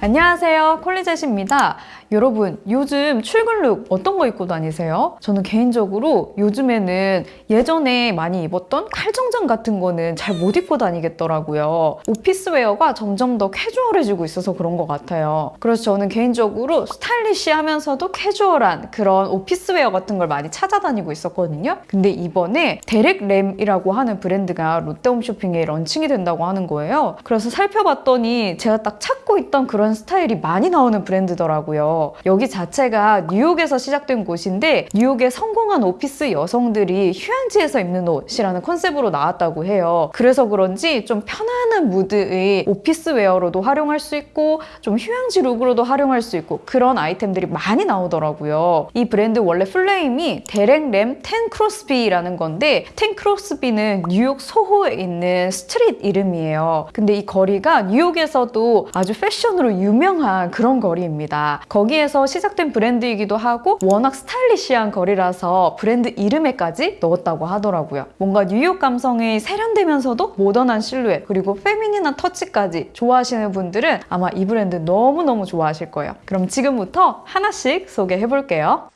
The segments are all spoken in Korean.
안녕하세요. 콜리젯입니다 여러분 요즘 출근 look 어떤 거 입고 다니세요? 저는 개인적으로 요즘에는 예전에 많이 입었던 칼정장 같은 거는 잘 못 입고 다니겠더라고요 office wear가 점점 더 캐주얼해지고 있어서 그런 것 같아요 그래서 저는 개인적으로 스타일리시하면서도 캐주얼한 그런 office wear 같은 걸 많이 찾아다니고 있었거든요 근데 이번에 Derek Lam이라고 하는 브랜드가 롯데홈쇼핑에 런칭이 된다고 하는 거예요 그래서 살펴봤더니 제가 딱 찾고 있던 그런 스타일이 많이 나오는 브랜드더라고요. 여기 자체가 뉴욕에서 시작된 곳인데 뉴욕의 성공한 오피스 여성들이 휴양지에서 입는 옷이라는 컨셉으로 나왔다고 해요. 그래서 그런지 좀 편안한 무드의 office wear로도 활용할 수 있고 좀 휴양지 look으로도 활용할 수 있고 그런 아이템들이 많이 나오더라고요. 이 브랜드 원래 full name이 Derek Lam 10 Crosby라는 건데 10 Crosby는 뉴욕 소호에 있는 street 이름이에요. 근데 이 거리가 뉴욕에서도 아주 패션으로 유명한 그런 거리입니다. 거기 에서 시작된 브랜드이기도 하고 워낙 스타일리시한 거리라서 브랜드 이름에까지 넣었다고 하더라고요. 뭔가 뉴욕 감성이 세련되면서도 모던한 실루엣 그리고 feminine한 터치까지 좋아하시는 분들은 아마 이 브랜드 너무너무 좋아하실 거예요. 그럼 지금부터 하나씩 소개해볼게요.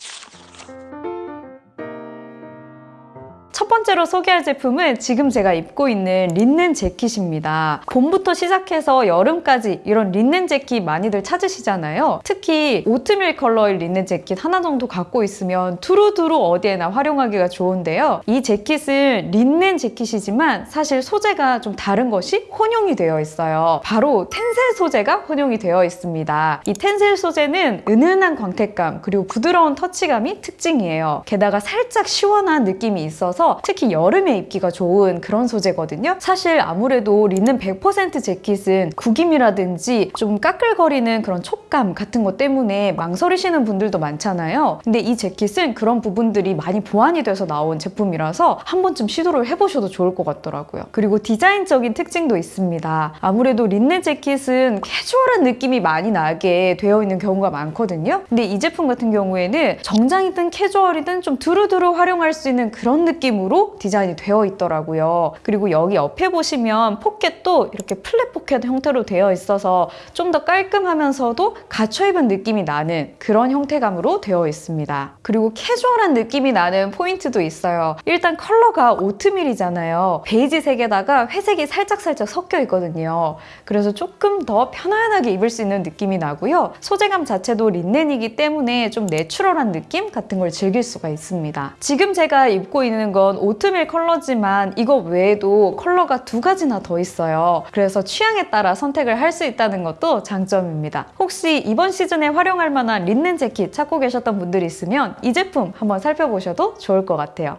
첫 번째로 소개할 제품은 지금 제가 입고 있는 린넨 재킷입니다. 봄부터 시작해서 여름까지 이런 린넨 재킷 많이들 찾으시잖아요. 특히 오트밀 컬러의 린넨 재킷 하나 정도 갖고 있으면 두루두루 어디에나 활용하기가 좋은데요. 이 재킷은 린넨 재킷이지만 사실 소재가 좀 다른 것이 혼용이 되어 있어요. 바로 텐셀 소재가 혼용이 되어 있습니다. 이 텐셀 소재는 은은한 광택감 그리고 부드러운 터치감이 특징이에요. 게다가 살짝 시원한 느낌이 있어서 특히 여름에 입기가 좋은 그런 소재거든요. 사실 아무래도 리는 100% 재킷은 구김이라든지 좀 까끌거리는 그런 촉감 같은 것 때문에 망설이시는 분들도 많잖아요. 근데 이 재킷은 그런 부분들이 많이 보완이 돼서 나온 제품이라서 한 번쯤 시도를 해보셔도 좋을 것 같더라고요. 그리고 디자인적인 특징도 있습니다. 아무래도 린넨 재킷은 캐주얼한 느낌이 많이 나게 되어 있는 경우가 많거든요. 근데 이 제품 같은 경우에는 정장이든 캐주얼이든 좀 두루두루 활용할 수 있는 그런 느낌으로 디자인이 되어 있더라고요. 그리고 여기 옆에 보시면 포켓도 이렇게 flap pocket 형태로 되어 있어서 좀 더 깔끔하면서도 갖춰 입은 느낌이 나는 그런 형태감으로 되어 있습니다. 그리고 캐주얼한 느낌이 나는 포인트도 있어요. 일단 컬러가 오트밀이잖아요. 베이지색에다가 회색이 살짝살짝 섞여 있거든요. 그래서 조금 더 편안하게 입을 수 있는 느낌이 나고요. 소재감 자체도 린넨이기 때문에 좀 내추럴한 느낌 같은 걸 즐길 수가 있습니다. 지금 제가 입고 있는 건 오트밀 컬러지만 이거 외에도 컬러가 두 가지나 더 있어요. 그래서 취향에 따라 선택을 할 수 있다는 것도 장점입니다. 혹시 이번 시즌에 활용할 만한 린넨 재킷 찾고 계셨던 분들 있으면 이 제품 한번 살펴보셔도 좋을 것 같아요.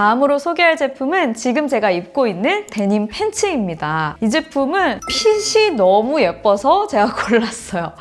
다음으로 소개할 제품은 지금 제가 입고 있는 데님 팬츠입니다. 이 제품은 핏이 너무 예뻐서 제가 골랐어요.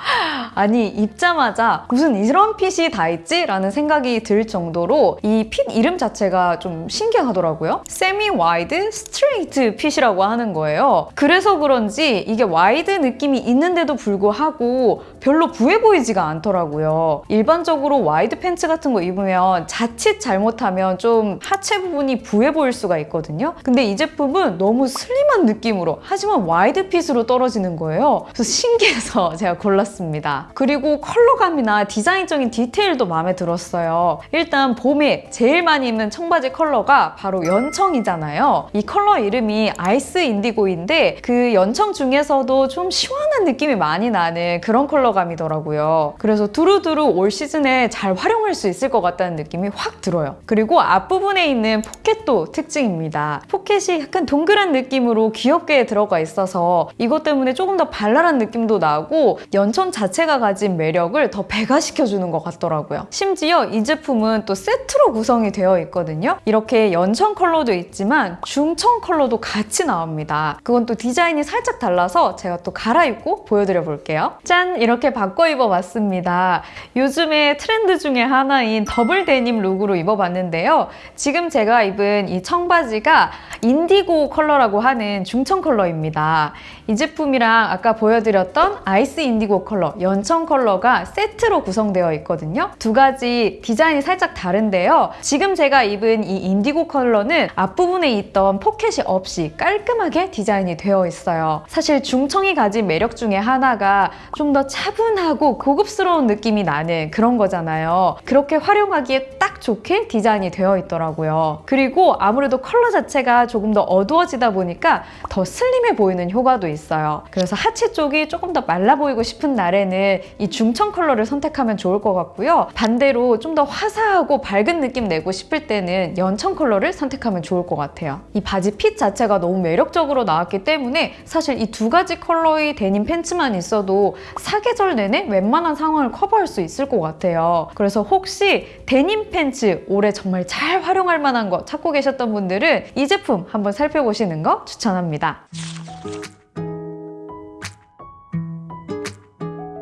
아니 입자마자 무슨 이런 핏이 다 있지? 라는 생각이 들 정도로 이 핏 이름 자체가 좀 신기하더라고요. 세미 와이드 스트레이트 핏이라고 하는 거예요. 그래서 그런지 이게 와이드 느낌이 있는데도 불구하고 별로 부해 보이지가 않더라고요. 일반적으로 와이드 팬츠 같은 거 입으면 자칫 잘못하면 좀 하체 부분이 부해 보일 수가 있거든요. 근데 이 제품은 너무 슬림한 느낌으로 하지만 와이드 핏으로 떨어지는 거예요. 그래서 신기해서 제가 골랐습니다. 그리고 컬러감이나 디자인적인 디테일도 마음에 들었어요. 일단 봄에 제일 많이 입는 청바지 컬러가 바로 연청이잖아요. 이 컬러 이름이 아이스 인디고인데 그 연청 중에서도 좀 시원한 느낌이 많이 나는 그런 컬러 감이더라고요. 그래서 두루두루 올 시즌에 잘 활용할 수 있을 것 같다는 느낌이 확 들어요. 그리고 앞부분에 있는 포켓도 특징입니다. 포켓이 약간 동그란 느낌으로 귀엽게 들어가 있어서 이것 때문에 조금 더 발랄한 느낌도 나고 연청 자체가 가진 매력을 더 배가시켜주는 것 같더라고요. 심지어 이 제품은 또 세트로 구성이 되어 있거든요. 이렇게 연청 컬러도 있지만 중청 컬러도 같이 나옵니다. 그건 또 디자인이 살짝 달라서 제가 또 갈아입고 보여드려 볼게요. 짠! 이렇게 이렇게 바꿔 입어봤습니다. 요즘에 트렌드 중에 하나인 더블 데님 룩으로 입어봤는데요. 지금 제가 입은 이 청바지가 인디고 컬러라고 하는 중청 컬러입니다. 이 제품이랑 아까 보여드렸던 아이스 인디고 컬러, 연청 컬러가 세트로 구성되어 있거든요. 두 가지 디자인이 살짝 다른데요. 지금 제가 입은 이 인디고 컬러는 앞부분에 있던 포켓이 없이 깔끔하게 디자인이 되어 있어요. 사실 중청이 가진 매력 중에 하나가 좀더 차분하고 고급스러운 느낌이 나는 그런 거잖아요. 그렇게 활용하기에 딱 좋게 디자인이 되어 있더라고요. 그리고 아무래도 컬러 자체가 조금 더 어두워지다 보니까 더 슬림해 보이는 효과도 있어요. 그래서 하체 쪽이 조금 더 말라 보이고 싶은 날에는 이 중청 컬러를 선택하면 좋을 것 같고요. 반대로 좀 더 화사하고 밝은 느낌 내고 싶을 때는 연청 컬러를 선택하면 좋을 것 같아요. 이 바지 핏 자체가 너무 매력적으로 나왔기 때문에 사실 이 두 가지 컬러의 데님 팬츠만 있어도 사계절 내내 웬만한 상황을 커버할 수 있을 것 같아요. 그래서 혹시 데님 팬츠 올해 정말 잘 활용할 만한 거 찾고 계셨던 분들은 이 제품 한번 살펴보시는 거 추천합니다.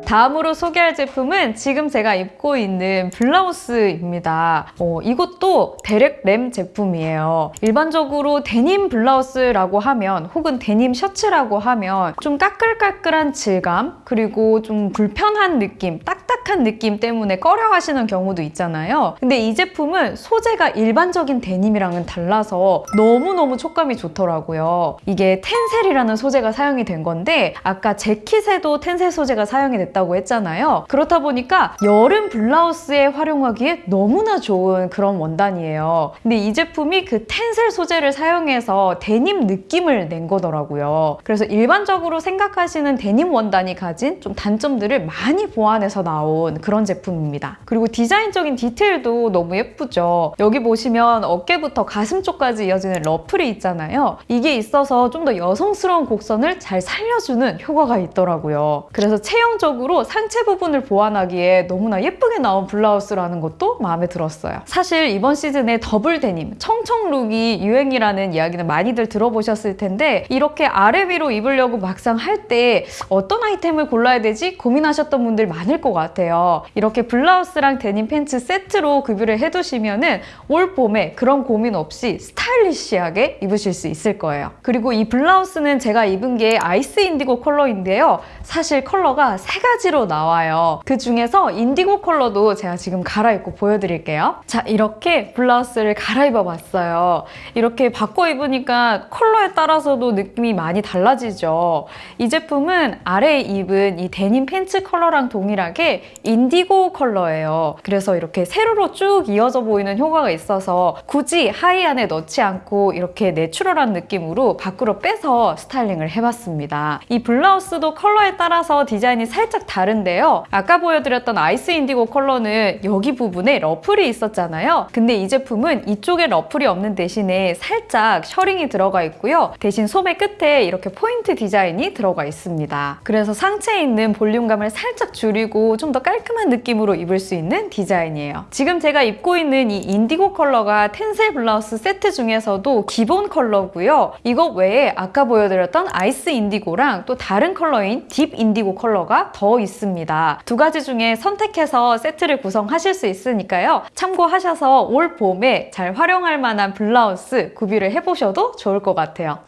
다음으로 소개할 제품은 지금 제가 입고 있는 블라우스입니다. 어, 이것도 데렉 램 제품이에요. 일반적으로 데님 블라우스라고 하면 혹은 데님 셔츠라고 하면 좀 까끌까끌한 질감 그리고 좀 불편한 느낌, 딱딱한 느낌 때문에 꺼려 하시는 경우도 있잖아요. 근데 이 제품은 소재가 일반적인 데님이랑은 달라서 너무너무 촉감이 좋더라고요. 이게 텐셀이라는 소재가 사용이 된 건데 아까 재킷에도 텐셀 소재가 사용이 됐다 있다고 했잖아요. 그렇다 보니까 여름 블라우스에 활용하기에 너무나 좋은 그런 원단이에요. 근데 이 제품이 그 텐셀 소재를 사용해서 데님 느낌을 낸 거더라고요. 그래서 일반적으로 생각하시는 데님 원단이 가진 좀 단점들을 많이 보완해서 나온 그런 제품입니다. 그리고 디자인적인 디테일도 너무 예쁘죠. 여기 보시면 어깨부터 가슴 쪽까지 이어지는 러플이 있잖아요. 이게 있어서 좀 더 여성스러운 곡선을 잘 살려주는 효과가 있더라고요. 그래서 체형적으로 식으로 상체 부분을 보완하기에 너무나 예쁘게 나온 블라우스라는 것도 마음에 들었어요. 사실 이번 시즌에 더블 데님, 청청 룩이 유행이라는 이야기는 많이들 들어보셨을 텐데 이렇게 아래 위로 입으려고 막상 할 때 어떤 아이템을 골라야 되지 고민하셨던 분들 많을 것 같아요. 이렇게 블라우스랑 데님 팬츠 세트로 구비를 해두시면은 올 봄에 그런 고민 없이 스타일리시하게 입으실 수 있을 거예요. 그리고 이 블라우스는 제가 입은 게 아이스 인디고 컬러인데요. 사실 컬러가 세 가지 가지로 나와요. 그 중에서 인디고 컬러도 제가 지금 갈아입고 보여드릴게요. 자, 이렇게 블라우스를 갈아입어 봤어요. 이렇게 바꿔 입으니까 컬러에 따라서도 느낌이 많이 달라지죠. 이 제품은 아래에 입은 이 데님 팬츠 컬러랑 동일하게 인디고 컬러예요. 그래서 이렇게 세로로 쭉 이어져 보이는 효과가 있어서 굳이 하의 안에 넣지 않고 이렇게 내추럴한 느낌으로 밖으로 빼서 스타일링을 해봤습니다. 이 블라우스도 컬러에 따라서 디자인이 살짝 다른데요. 아까 보여드렸던 아이스 인디고 컬러는 여기 부분에 러플이 있었잖아요. 근데 이 제품은 이쪽에 러플이 없는 대신에 살짝 셔링이 들어가 있고요. 대신 소매 끝에 이렇게 포인트 디자인이 들어가 있습니다. 그래서 상체에 있는 볼륨감을 살짝 줄이고 좀 더 깔끔한 느낌으로 입을 수 있는 디자인이에요. 지금 제가 입고 있는 이 인디고 컬러가 텐셀 블라우스 세트 중에서도 기본 컬러고요. 이것 외에 아까 보여드렸던 아이스 인디고랑 또 다른 컬러인 딥 인디고 컬러가 더 있습니다. 두 가지 중에 선택해서 세트를 구성하실 수 있으니까요. 참고하셔서 올 봄에 잘 활용할 만한 블라우스 구비를 해보셔도 좋을 것 같아요.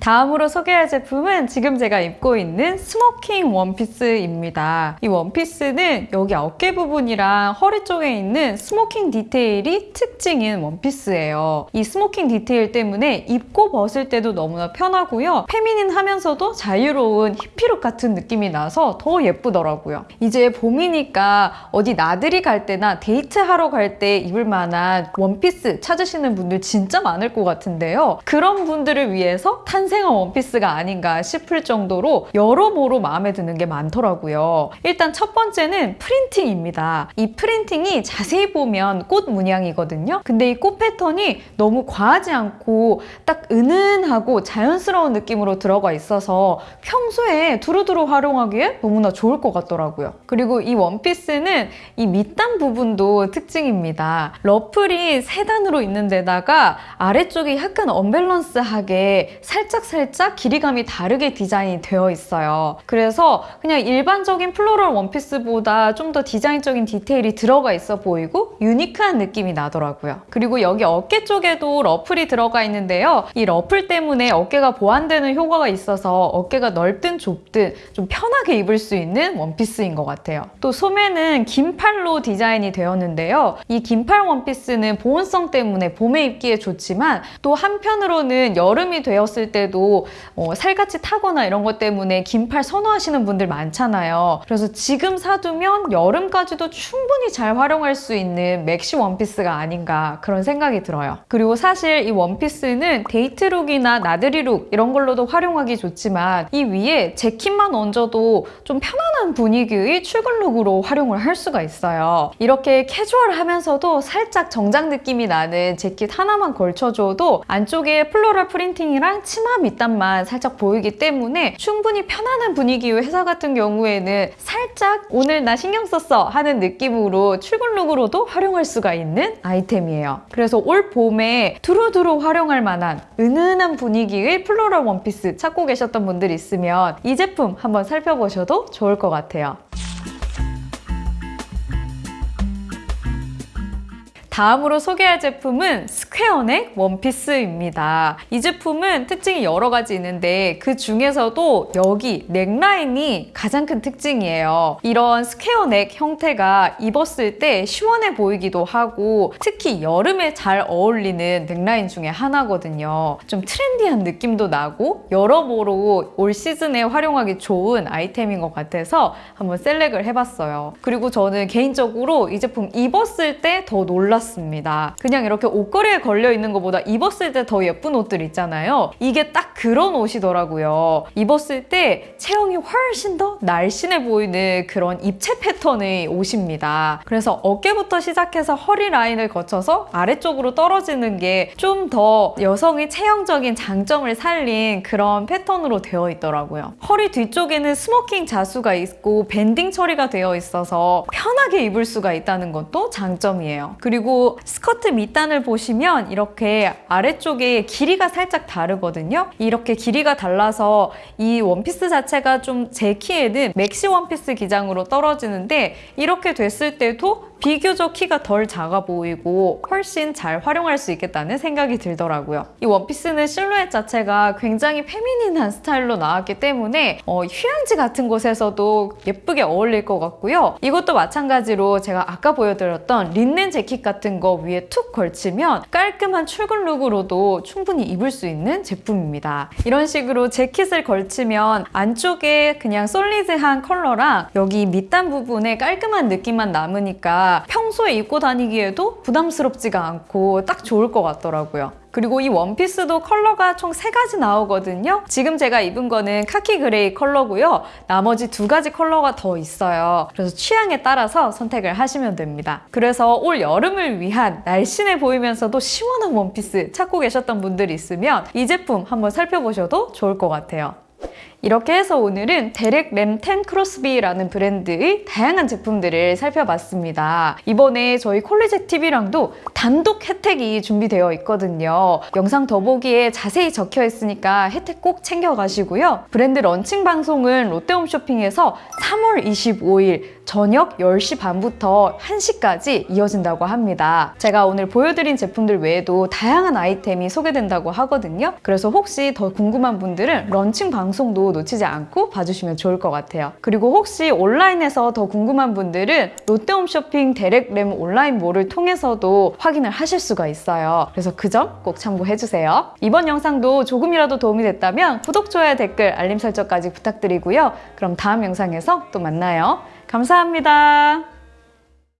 다음으로 소개할 제품은 지금 제가 입고 있는 스모킹 원피스입니다. 이 원피스는 여기 어깨 부분이랑 허리 쪽에 있는 스모킹 디테일이 특징인 원피스예요. 이 스모킹 디테일 때문에 입고 벗을 때도 너무나 편하고요. 페미닌하면서도 자유로운 히피룩 같은 느낌이 나서 더 예쁘더라고요. 이제 봄이니까 어디 나들이 갈 때나 데이트하러 갈 때 입을 만한 원피스 찾으시는 분들 진짜 많을 것 같은데요. 그런 분들을 위해서 탄 탄생한 원피스가 아닌가 싶을 정도로 여러모로 마음에 드는 게 많더라고요. 일단 첫 번째는 프린팅입니다. 이 프린팅이 자세히 보면 꽃 문양이거든요. 근데 이 꽃 패턴이 너무 과하지 않고 딱 은은하고 자연스러운 느낌으로 들어가 있어서 평소에 두루두루 활용하기에 너무나 좋을 것 같더라고요. 그리고 이 원피스는 이 밑단 부분도 특징입니다. 러플이 세 단으로 있는 데다가 아래쪽이 약간 언밸런스하게 살짝 살짝살짝 길이감이 다르게 디자인이 되어 있어요. 그래서 그냥 일반적인 floral 원피스보다 좀 더 디자인적인 디테일이 들어가 있어 보이고 unique한 느낌이 나더라고요. 그리고 여기 어깨 쪽에도 러플이 들어가 있는데요. 이 러플 때문에 어깨가 보완되는 효과가 있어서 어깨가 넓든 좁든 좀 편하게 입을 수 있는 원피스인 것 같아요. 또 소매는 긴팔로 디자인이 되었는데요. 이 긴팔 원피스는 보온성 때문에 봄에 입기에 좋지만 또 한편으로는 여름이 되었을 때도 어, 살갗이 타거나 이런 것 때문에 긴팔 선호하시는 분들 많잖아요. 그래서 지금 사두면 여름까지도 충분히 잘 활용할 수 있는 맥시 원피스가 아닌가 그런 생각이 들어요. 그리고 사실 이 원피스는 데이트룩이나 나들이룩 이런 걸로도 활용하기 좋지만 이 위에 재킷만 얹어도 좀 편안한 분위기의 출근룩으로 활용을 할 수가 있어요. 이렇게 캐주얼하면서도 살짝 정장 느낌이 나는 재킷 하나만 걸쳐줘도 안쪽에 floral 프린팅이랑 치마 밑단만 살짝 보이기 때문에 충분히 편안한 분위기의 회사 같은 경우에는 살짝 오늘 나 신경 썼어 하는 느낌으로 출근룩으로도 활용할 수가 있는 아이템이에요. 그래서 올 봄에 두루두루 활용할 만한 은은한 분위기의 floral 원피스 찾고 계셨던 분들 있으면 이 제품 한번 살펴보셔도 좋을 것 같아요. 다음으로 소개할 제품은 square neck 원피스입니다. 이 제품은 특징이 여러 가지 있는데 그 중에서도 여기 neckline이 가장 큰 특징이에요. 이런 square neck 형태가 입었을 때 시원해 보이기도 하고 특히 여름에 잘 어울리는 넥라인 중에 하나거든요. 좀 trendy한 느낌도 나고 여러모로 올 시즌에 활용하기 좋은 아이템인 것 같아서 한번 select를 해봤어요. 그리고 저는 개인적으로 이 제품 입었을 때 더 놀랐습니다. 그냥 이렇게 옷걸이에 걸려 있는 것보다 입었을 때 더 예쁜 옷들 있잖아요. 이게 딱 그런 옷이더라고요. 입었을 때 체형이 훨씬 더 날씬해 보이는 그런 입체 패턴의 옷입니다. 그래서 어깨부터 시작해서 허리 라인을 거쳐서 아래쪽으로 떨어지는 게 좀 더 여성의 체형적인 장점을 살린 그런 패턴으로 되어 있더라고요. 허리 뒤쪽에는 스모킹 자수가 있고 밴딩 처리가 되어 있어서 편하게 입을 수가 있다는 것도 장점이에요. 그리고 스커트 밑단을 보시면 이렇게 아래쪽에 길이가 살짝 다르거든요. 이렇게 길이가 달라서 이 원피스 자체가 좀 제 키에는 맥시 원피스 기장으로 떨어지는데 이렇게 됐을 때도 비교적 키가 덜 작아 보이고 훨씬 잘 활용할 수 있겠다는 생각이 들더라고요. 이 원피스는 실루엣 자체가 굉장히 feminine한 스타일로 나왔기 때문에 어, 휴양지 같은 곳에서도 예쁘게 어울릴 것 같고요. 이것도 마찬가지로 제가 아까 보여드렸던 린넨 재킷 같은 거 위에 툭 걸치면 깔끔한 출근 룩으로도 충분히 입을 수 있는 제품입니다. 이런 식으로 재킷을 걸치면 안쪽에 그냥 solid한 컬러랑 여기 밑단 부분에 깔끔한 느낌만 남으니까 평소에 입고 다니기에도 부담스럽지가 않고 딱 좋을 것 같더라고요. 그리고 이 원피스도 컬러가 총 세 가지 나오거든요. 지금 제가 입은 거는 카키 그레이 컬러고요. 나머지 두 가지 컬러가 더 있어요. 그래서 취향에 따라서 선택을 하시면 됩니다. 그래서 올 여름을 위한 날씬해 보이면서도 시원한 원피스 찾고 계셨던 분들 있으면 이 제품 한번 살펴보셔도 좋을 것 같아요. 이렇게 해서 오늘은 Derek Lam 10 Crosby라는 브랜드의 다양한 제품들을 살펴봤습니다. 이번에 저희 콜리제 TV랑도 단독 혜택이 준비되어 있거든요. 영상 더보기에 자세히 적혀 있으니까 혜택 꼭 챙겨가시고요. 브랜드 런칭 방송은 롯데홈쇼핑에서 3월 25일 저녁 10시 반부터 1시까지 이어진다고 합니다. 제가 오늘 보여드린 제품들 외에도 다양한 아이템이 소개된다고 하거든요. 그래서 혹시 더 궁금한 분들은 런칭 방송도 놓치지 않고 봐주시면 좋을 것 같아요. 그리고 혹시 온라인에서 더 궁금한 분들은 롯데홈쇼핑 데렉램 온라인몰을 통해서도 확인을 하실 수가 있어요. 그래서 그 점 꼭 참고해주세요. 이번 영상도 조금이라도 도움이 됐다면 구독, 좋아요, 댓글, 알림 설정까지 부탁드리고요. 그럼 다음 영상에서 또 만나요. 감사합니다.